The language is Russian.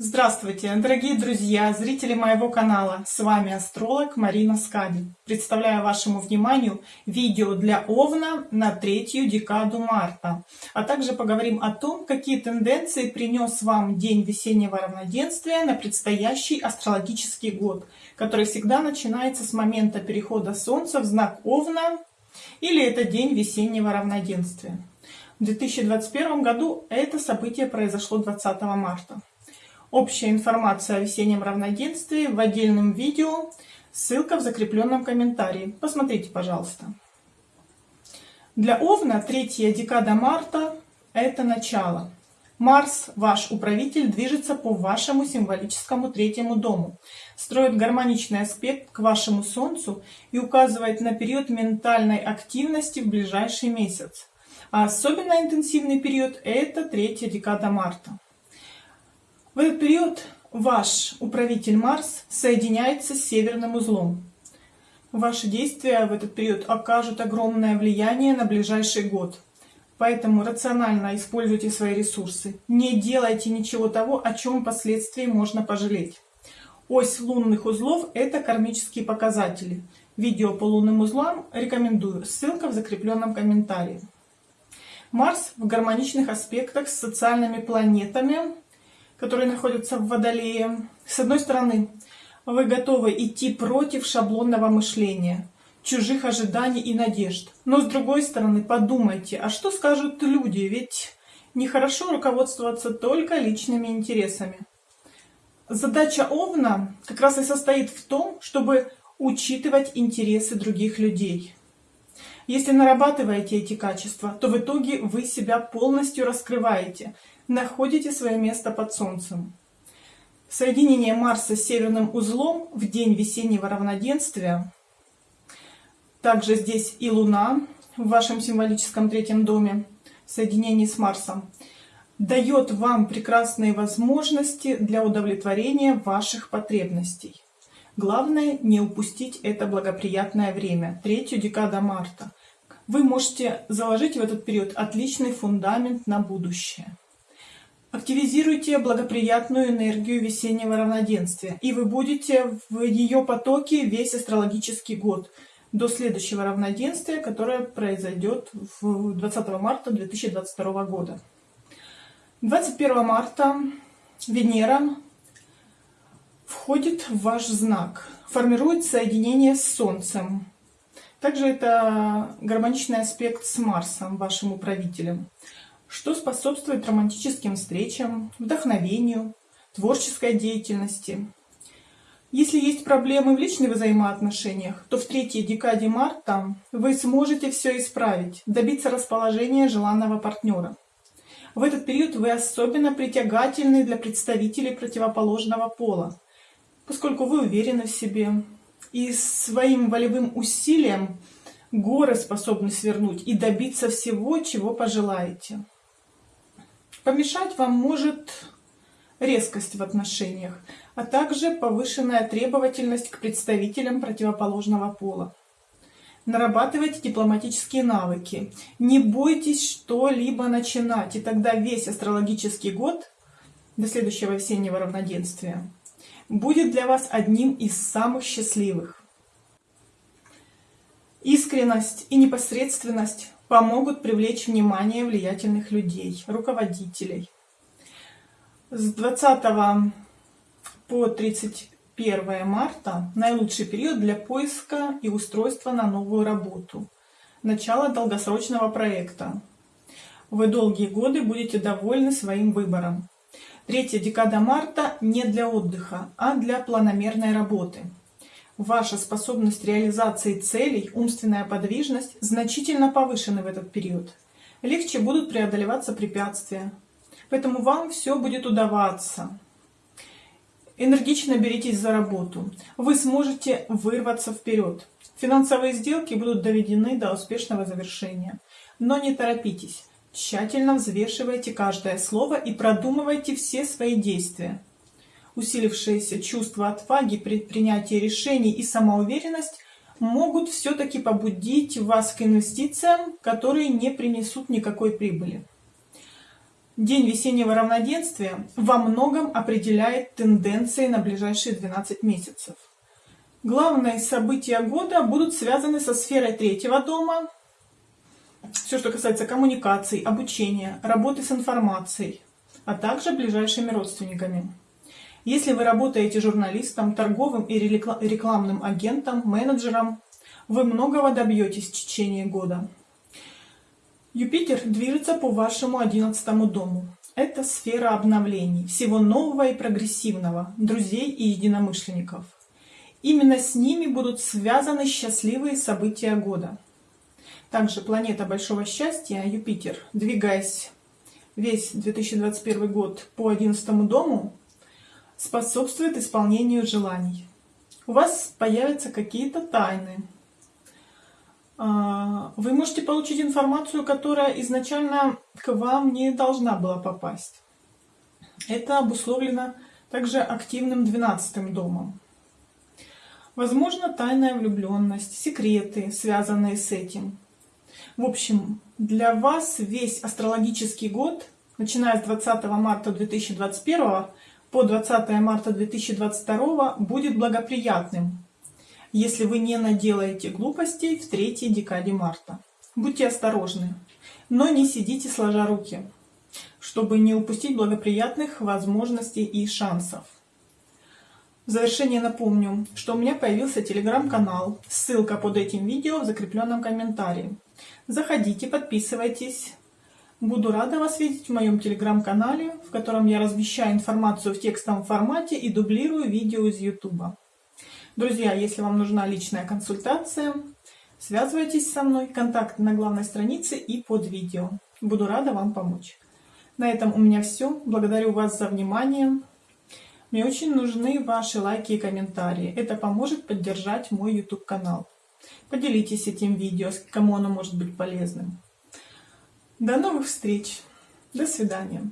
Здравствуйте, дорогие друзья, зрители моего канала. С вами астролог Марина Скади. Представляю вашему вниманию видео для Овна на третью декаду марта. А также поговорим о том, какие тенденции принес вам день весеннего равноденствия на предстоящий астрологический год, который всегда начинается с момента перехода Солнца в знак Овна или это день весеннего равноденствия. В 2021 году это событие произошло 20 марта. Общая информация о весеннем равноденствии в отдельном видео. Ссылка в закрепленном комментарии. Посмотрите, пожалуйста. Для Овна третья декада марта – это начало. Марс, ваш управитель, движется по вашему символическому третьему дому, строит гармоничный аспект к вашему Солнцу и указывает на период ментальной активности в ближайший месяц. А особенно интенсивный период – это третья декада марта. В этот период ваш управитель Марс соединяется с северным узлом. Ваши действия в этот период окажут огромное влияние на ближайший год. Поэтому рационально используйте свои ресурсы. Не делайте ничего того, о чем впоследствии можно пожалеть. Ось лунных узлов – это кармические показатели. Видео по лунным узлам рекомендую. Ссылка в закрепленном комментарии. Марс в гармоничных аспектах с социальными планетами – которые находятся в Водолее. С одной стороны, вы готовы идти против шаблонного мышления, чужих ожиданий и надежд. Но с другой стороны, подумайте, а что скажут люди? Ведь нехорошо руководствоваться только личными интересами. Задача Овна как раз и состоит в том, чтобы учитывать интересы других людей. Если нарабатываете эти качества, то в итоге вы себя полностью раскрываете, находите свое место под Солнцем. Соединение Марса с северным узлом в день весеннего равноденствия, также здесь и Луна в вашем символическом третьем доме, соединении с Марсом, дает вам прекрасные возможности для удовлетворения ваших потребностей. Главное не упустить это благоприятное время, третью декада марта. Вы можете заложить в этот период отличный фундамент на будущее. Активизируйте благоприятную энергию весеннего равноденствия, и вы будете в ее потоке весь астрологический год до следующего равноденствия, которое произойдет 20 марта 2022 года. 21 марта Венера входит в ваш знак, формирует соединение с Солнцем. Также это гармоничный аспект с Марсом, вашим управителем что способствует романтическим встречам, вдохновению, творческой деятельности. Если есть проблемы в личных взаимоотношениях, то в третьей декаде марта вы сможете все исправить, добиться расположения желанного партнера. В этот период вы особенно притягательны для представителей противоположного пола, поскольку вы уверены в себе и своим волевым усилием горы способны свернуть и добиться всего, чего пожелаете. Помешать вам может резкость в отношениях, а также повышенная требовательность к представителям противоположного пола. Нарабатывайте дипломатические навыки. Не бойтесь что-либо начинать, и тогда весь астрологический год до следующего весеннего равноденствия будет для вас одним из самых счастливых. Искренность и непосредственность помогут привлечь внимание влиятельных людей, руководителей. С 20 по 31 марта наилучший период для поиска и устройства на новую работу. Начало долгосрочного проекта. Вы долгие годы будете довольны своим выбором. Третья декада марта не для отдыха, а для планомерной работы. Ваша способность реализации целей, умственная подвижность значительно повышены в этот период. Легче будут преодолеваться препятствия. Поэтому вам все будет удаваться. Энергично беритесь за работу. Вы сможете вырваться вперед. Финансовые сделки будут доведены до успешного завершения. Но не торопитесь. Тщательно взвешивайте каждое слово и продумывайте все свои действия усилившееся чувство отваги при принятии решений и самоуверенность могут все-таки побудить вас к инвестициям, которые не принесут никакой прибыли. День весеннего равноденствия во многом определяет тенденции на ближайшие 12 месяцев. Главные события года будут связаны со сферой третьего дома, все, что касается коммуникаций, обучения, работы с информацией, а также ближайшими родственниками. Если вы работаете журналистом, торговым и рекламным агентом, менеджером, вы многого добьетесь в течение года. Юпитер движется по вашему одиннадцатому дому. Это сфера обновлений, всего нового и прогрессивного, друзей и единомышленников. Именно с ними будут связаны счастливые события года. Также планета большого счастья, Юпитер, двигаясь весь 2021 год по 11 дому, способствует исполнению желаний. У вас появятся какие-то тайны. А, вы можете получить информацию, которая изначально к вам не должна была попасть. Это обусловлено также активным 12 домом. Возможно, тайная влюбленность, секреты, связанные с этим. В общем, для вас весь астрологический год, начиная с 20 марта 2021 по 20 марта 2022 будет благоприятным, если вы не наделаете глупостей в третьей декаде марта. Будьте осторожны, но не сидите сложа руки, чтобы не упустить благоприятных возможностей и шансов. В завершение напомню, что у меня появился телеграм-канал, ссылка под этим видео в закрепленном комментарии. Заходите, подписывайтесь. Буду рада вас видеть в моем телеграм-канале, в котором я размещаю информацию в текстовом формате и дублирую видео из YouTube. Друзья, если вам нужна личная консультация, связывайтесь со мной, контакты на главной странице и под видео. Буду рада вам помочь. На этом у меня все. Благодарю вас за внимание. Мне очень нужны ваши лайки и комментарии. Это поможет поддержать мой YouTube канал. Поделитесь этим видео, кому оно может быть полезным. До новых встреч. До свидания.